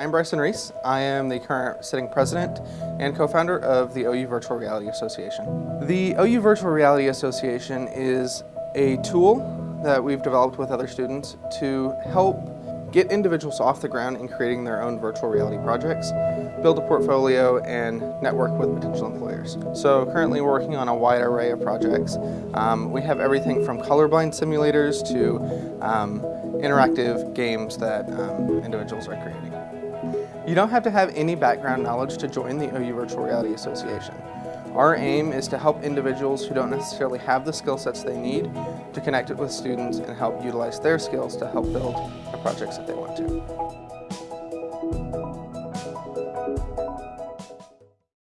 I'm Bryson Reese. I am the current sitting president and co-founder of the OU Virtual Reality Association. The OU Virtual Reality Association is a tool that we've developed with other students to help get individuals off the ground in creating their own virtual reality projects, build a portfolio, and network with potential employers. So currently we're working on a wide array of projects. Um, we have everything from colorblind simulators to um, interactive games that um, individuals are creating. You don't have to have any background knowledge to join the OU Virtual Reality Association. Our aim is to help individuals who don't necessarily have the skill sets they need to connect it with students and help utilize their skills to help build the projects that they want to.